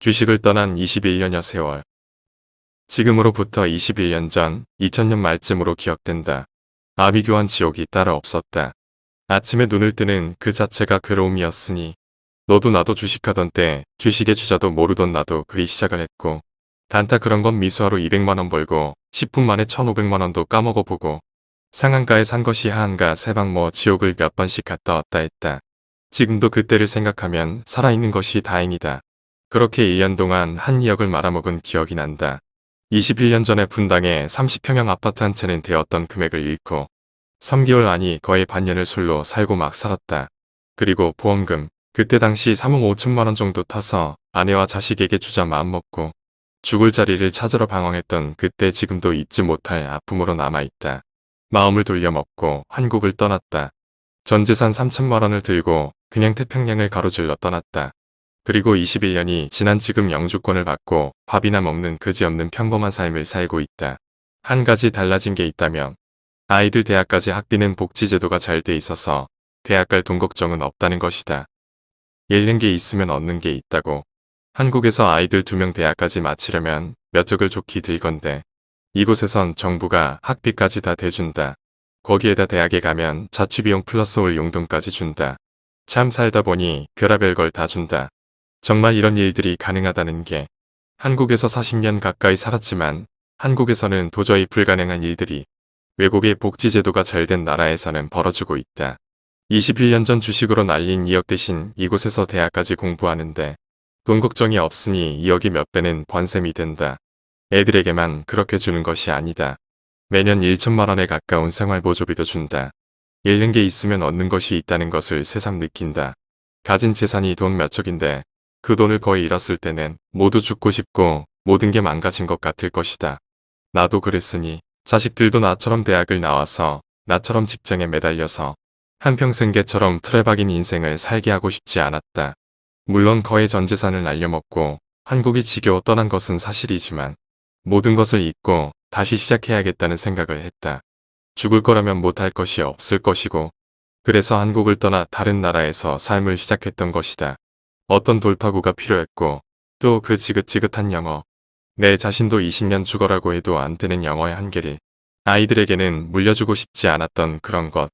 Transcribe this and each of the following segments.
주식을 떠난 21년여 세월. 지금으로부터 21년 전 2000년 말쯤으로 기억된다. 아비규환 지옥이 따로 없었다. 아침에 눈을 뜨는 그 자체가 괴로움이었으니 너도 나도 주식하던 때 주식의 주자도 모르던 나도 그리 시작을 했고 단타 그런 건 미수하로 200만원 벌고 10분 만에 1500만원도 까먹어보고 상한가에 산 것이 하한가 세방 뭐 지옥을 몇 번씩 갔다 왔다 했다. 지금도 그때를 생각하면 살아있는 것이 다행이다. 그렇게 1년 동안 한 2억을 말아먹은 기억이 난다. 21년 전에 분당에 30평형 아파트 한 채는 되었던 금액을 잃고 3개월 아니 거의 반년을 술로 살고 막 살았다. 그리고 보험금 그때 당시 3억 5천만원 정도 타서 아내와 자식에게 주자 마음먹고 죽을 자리를 찾으러 방황했던 그때 지금도 잊지 못할 아픔으로 남아있다. 마음을 돌려먹고 한국을 떠났다. 전재산 3천만원을 들고 그냥 태평양을 가로질러 떠났다. 그리고 21년이 지난 지금 영주권을 받고 밥이나 먹는 그지없는 평범한 삶을 살고 있다. 한 가지 달라진 게 있다면 아이들 대학까지 학비는 복지제도가 잘 돼 있어서 대학 갈 돈 걱정은 없다는 것이다. 잃는 게 있으면 얻는 게 있다고. 한국에서 아이들 두 명 대학까지 마치려면 몇 적을 좋기 들건데 이곳에선 정부가 학비까지 다 대준다. 거기에다 대학에 가면 자취비용 플러스 올 용돈까지 준다. 참 살다 보니 별하별 걸 다 준다. 정말 이런 일들이 가능하다는 게 한국에서 40년 가까이 살았지만 한국에서는 도저히 불가능한 일들이 외국의 복지제도가 잘 된 나라에서는 벌어지고 있다. 21년 전 주식으로 날린 2억 대신 이곳에서 대학까지 공부하는데 돈 걱정이 없으니 2억이 몇 배는 번셈이 된다. 애들에게만 그렇게 주는 것이 아니다. 매년 1천만 원에 가까운 생활보조비도 준다. 잃는 게 있으면 얻는 것이 있다는 것을 새삼 느낀다. 가진 재산이 돈 몇억인데 그 돈을 거의 잃었을 때는 모두 죽고 싶고 모든 게 망가진 것 같을 것이다. 나도 그랬으니 자식들도 나처럼 대학을 나와서 나처럼 직장에 매달려서 한평생 개처럼 틀에 박인 인생을 살게 하고 싶지 않았다. 물론 거의 전 재산을 날려먹고 한국이 지겨워 떠난 것은 사실이지만 모든 것을 잊고 다시 시작해야겠다는 생각을 했다. 죽을 거라면 못할 것이 없을 것이고 그래서 한국을 떠나 다른 나라에서 삶을 시작했던 것이다. 어떤 돌파구가 필요했고 또 그 지긋지긋한 영어 내 자신도 20년 죽어라고 해도 안 되는 영어의 한계를 아이들에게는 물려주고 싶지 않았던 그런 것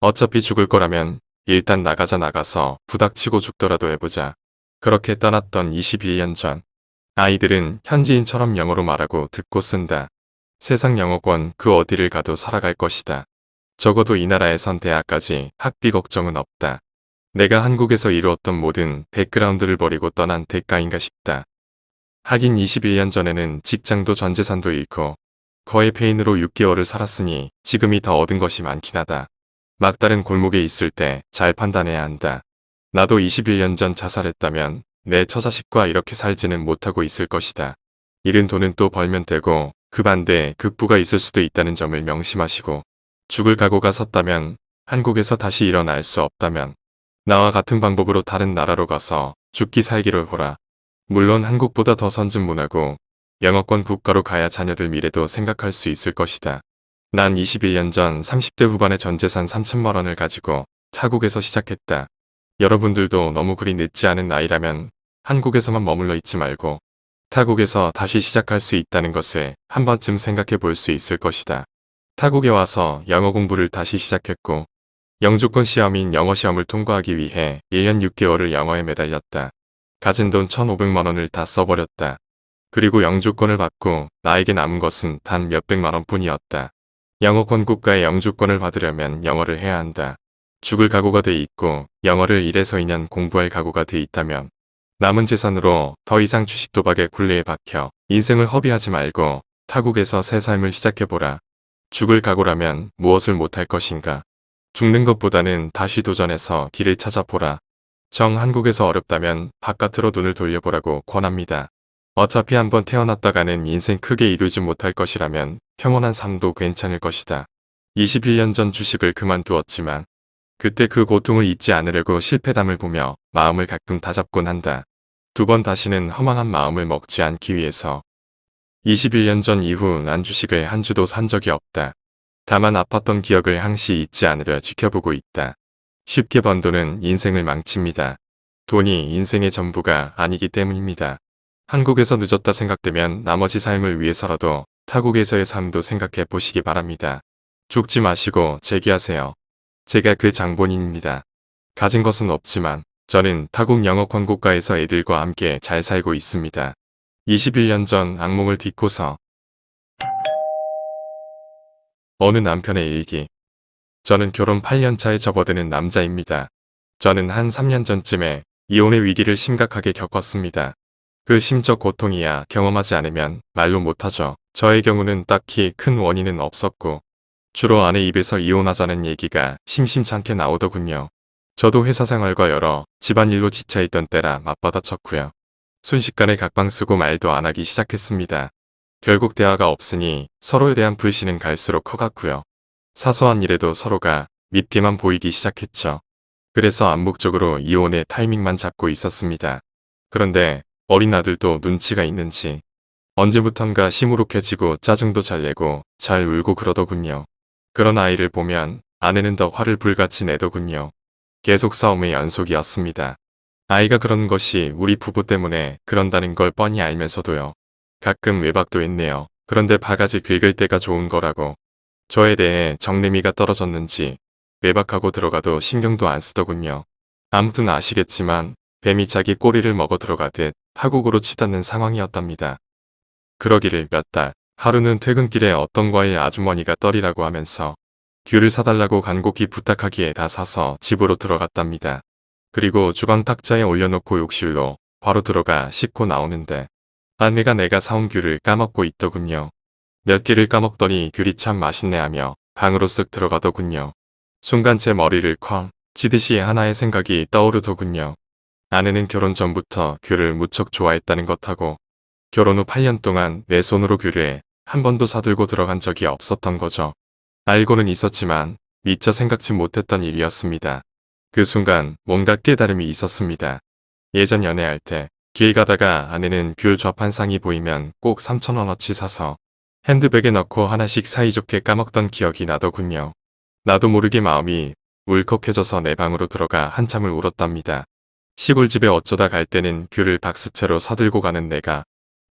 어차피 죽을 거라면 일단 나가자 나가서 부닥치고 죽더라도 해보자 그렇게 떠났던 21년 전 아이들은 현지인처럼 영어로 말하고 듣고 쓴다. 세상 영어권 그 어디를 가도 살아갈 것이다. 적어도 이 나라에선 대학까지 학비 걱정은 없다. 내가 한국에서 이루었던 모든 백그라운드를 버리고 떠난 대가인가 싶다. 하긴 21년 전에는 직장도 전재산도 잃고 거의 페인으로 6개월을 살았으니 지금이 더 얻은 것이 많긴 하다. 막다른 골목에 있을 때 잘 판단해야 한다. 나도 21년 전 자살했다면 내 처자식과 이렇게 살지는 못하고 있을 것이다. 잃은 돈은 또 벌면 되고 그 반대에 극부가 있을 수도 있다는 점을 명심하시고 죽을 각오가 섰다면 한국에서 다시 일어날 수 없다면 나와 같은 방법으로 다른 나라로 가서 죽기 살기를 보라. 물론 한국보다 더 선진 문화고 영어권 국가로 가야 자녀들 미래도 생각할 수 있을 것이다. 난 21년 전 30대 후반의 전재산 3천만 원을 가지고 타국에서 시작했다. 여러분들도 너무 그리 늦지 않은 나이라면 한국에서만 머물러 있지 말고 타국에서 다시 시작할 수 있다는 것을 한 번쯤 생각해 볼 수 있을 것이다. 타국에 와서 영어 공부를 다시 시작했고 영주권 시험인 영어 시험을 통과하기 위해 1년 6개월을 영어에 매달렸다. 가진 돈 1,500만원을 다 써버렸다. 그리고 영주권을 받고 나에게 남은 것은 단 몇백만원 뿐이었다. 영어권 국가의 영주권을 받으려면 영어를 해야 한다. 죽을 각오가 돼 있고 영어를 1에서 2년 공부할 각오가 돼 있다면 남은 재산으로 더 이상 주식 도박의 굴레에 박혀 인생을 허비하지 말고 타국에서 새 삶을 시작해보라. 죽을 각오라면 무엇을 못할 것인가. 죽는 것보다는 다시 도전해서 길을 찾아보라. 정 한국에서 어렵다면 바깥으로 눈을 돌려보라고 권합니다. 어차피 한번 태어났다가는 인생 크게 이루지 못할 것이라면 평온한 삶도 괜찮을 것이다. 21년 전 주식을 그만두었지만 그때 그 고통을 잊지 않으려고 실패담을 보며 마음을 가끔 다잡곤 한다. 두 번 다시는 허망한 마음을 먹지 않기 위해서 21년 전 이후 난 주식을 한 주도 산 적이 없다. 다만 아팠던 기억을 항시 잊지 않으려 지켜보고 있다. 쉽게 번 돈은 인생을 망칩니다. 돈이 인생의 전부가 아니기 때문입니다. 한국에서 늦었다 생각되면 나머지 삶을 위해서라도 타국에서의 삶도 생각해 보시기 바랍니다. 죽지 마시고 재기하세요. 제가 그 장본인입니다. 가진 것은 없지만 저는 타국 영어 광고과에서 애들과 함께 잘 살고 있습니다. 21년 전 악몽을 딛고서 어느 남편의 일기 저는 결혼 8년차에 접어드는 남자입니다. 저는 한 3년 전쯤에 이혼의 위기를 심각하게 겪었습니다. 그 심적 고통이야 경험하지 않으면 말로 못하죠. 저의 경우는 딱히 큰 원인은 없었고 주로 아내 입에서 이혼하자는 얘기가 심심찮게 나오더군요. 저도 회사 생활과 여러 집안일로 지쳐있던 때라 맞받아쳤고요. 순식간에 각방 쓰고 말도 안 하기 시작했습니다. 결국 대화가 없으니 서로에 대한 불신은 갈수록 커갔고요. 사소한 일에도 서로가 밉게만 보이기 시작했죠. 그래서 암묵적으로 이혼의 타이밍만 잡고 있었습니다. 그런데 어린 아들도 눈치가 있는지 언제부턴가 시무룩해지고 짜증도 잘 내고 잘 울고 그러더군요. 그런 아이를 보면 아내는 더 화를 불같이 내더군요. 계속 싸움의 연속이었습니다. 아이가 그런 것이 우리 부부 때문에 그런다는 걸 뻔히 알면서도요. 가끔 외박도 했네요. 그런데 바가지 긁을 때가 좋은 거라고. 저에 대해 정내미가 떨어졌는지 외박하고 들어가도 신경도 안 쓰더군요. 아무튼 아시겠지만 뱀이 자기 꼬리를 먹어 들어가듯 파국으로 치닫는 상황이었답니다. 그러기를 몇 달, 하루는 퇴근길에 어떤 과일 아주머니가 떨이라고 하면서 귤을 사달라고 간곡히 부탁하기에 다 사서 집으로 들어갔답니다. 그리고 주방 탁자에 올려놓고 욕실로 바로 들어가 씻고 나오는데 아내가 내가 사온 귤을 까먹고 있더군요. 몇 개를 까먹더니 귤이 참 맛있네 하며 방으로 쓱 들어가더군요. 순간 제 머리를 쾅 치듯이 하나의 생각이 떠오르더군요. 아내는 결혼 전부터 귤을 무척 좋아했다는 것하고 결혼 후 8년 동안 내 손으로 귤을 한 번도 사들고 들어간 적이 없었던 거죠. 알고는 있었지만 미처 생각지 못했던 일이었습니다. 그 순간 뭔가 깨달음이 있었습니다. 예전 연애할 때 길 가다가 아내는 귤 좌판상이 보이면 꼭 3천원어치 사서 핸드백에 넣고 하나씩 사이좋게 까먹던 기억이 나더군요. 나도 모르게 마음이 울컥해져서 내 방으로 들어가 한참을 울었답니다. 시골집에 어쩌다 갈 때는 귤을 박스채로 사들고 가는 내가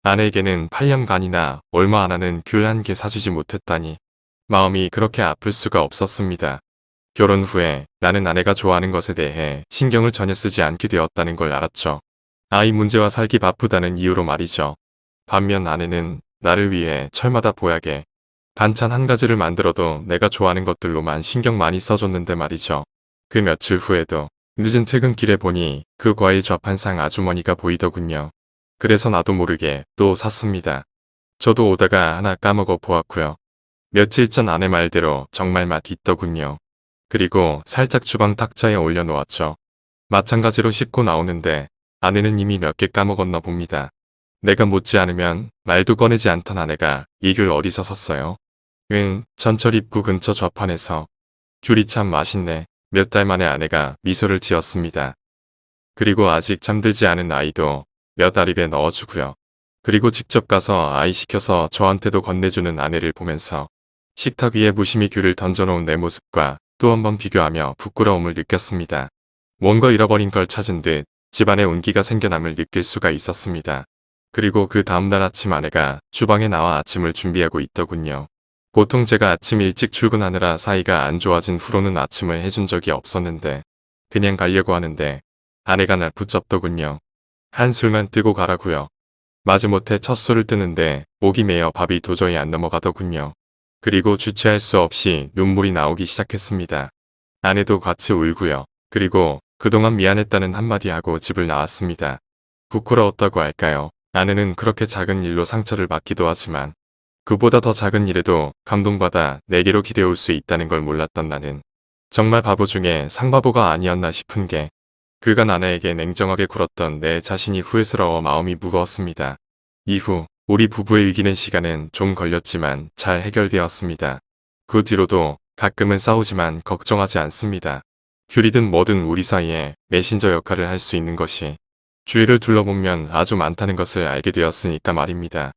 아내에게는 8년간이나 얼마 안 하는 귤 한 개 사주지 못했다니 마음이 그렇게 아플 수가 없었습니다. 결혼 후에 나는 아내가 좋아하는 것에 대해 신경을 전혀 쓰지 않게 되었다는 걸 알았죠. 아이 문제와 살기 바쁘다는 이유로 말이죠. 반면 아내는 나를 위해 철마다 보약에 반찬 한 가지를 만들어도 내가 좋아하는 것들로만 신경 많이 써줬는데 말이죠. 그 며칠 후에도 늦은 퇴근길에 보니 그 과일 좌판상 아주머니가 보이더군요. 그래서 나도 모르게 또 샀습니다. 저도 오다가 하나 까먹어 보았고요. 며칠 전 아내 말대로 정말 맛 있더군요. 그리고 살짝 주방 탁자에 올려놓았죠. 마찬가지로 씻고 나오는데 아내는 이미 몇 개 까먹었나 봅니다. 내가 묻지 않으면 말도 꺼내지 않던 아내가 이귤 어디서 샀어요? 응, 전철 입구 근처 좌판에서. 귤이 참 맛있네. 몇 달 만에 아내가 미소를 지었습니다. 그리고 아직 잠들지 않은 아이도 몇 알 입에 넣어주고요. 그리고 직접 가서 아이 시켜서 저한테도 건네주는 아내를 보면서 식탁 위에 무심히 귤을 던져놓은 내 모습과 또 한 번 비교하며 부끄러움을 느꼈습니다. 뭔가 잃어버린 걸 찾은 듯 집안에 온기가 생겨남을 느낄 수가 있었습니다. 그리고 그 다음날 아침 아내가 주방에 나와 아침을 준비하고 있더군요. 보통 제가 아침 일찍 출근하느라 사이가 안 좋아진 후로는 아침을 해준 적이 없었는데 그냥 가려고 하는데 아내가 날 붙잡더군요. 한술만 뜨고 가라고요. 마지못해 첫 술을 뜨는데 목이 메어 밥이 도저히 안 넘어가더군요. 그리고 주체할 수 없이 눈물이 나오기 시작했습니다. 아내도 같이 울고요. 그리고 그동안 미안했다는 한마디 하고 집을 나왔습니다. 부끄러웠다고 할까요? 아내는 그렇게 작은 일로 상처를 받기도 하지만 그보다 더 작은 일에도 감동받아 내게로 기대올 수 있다는 걸 몰랐던 나는 정말 바보 중에 상바보가 아니었나 싶은 게 그간 아내에게 냉정하게 굴었던 내 자신이 후회스러워 마음이 무거웠습니다. 이후 우리 부부의 이기는 시간은 좀 걸렸지만 잘 해결되었습니다. 그 뒤로도 가끔은 싸우지만 걱정하지 않습니다. 귤이든 뭐든 우리 사이에 메신저 역할을 할 수 있는 것이 주위를 둘러보면 아주 많다는 것을 알게 되었으니까 말입니다.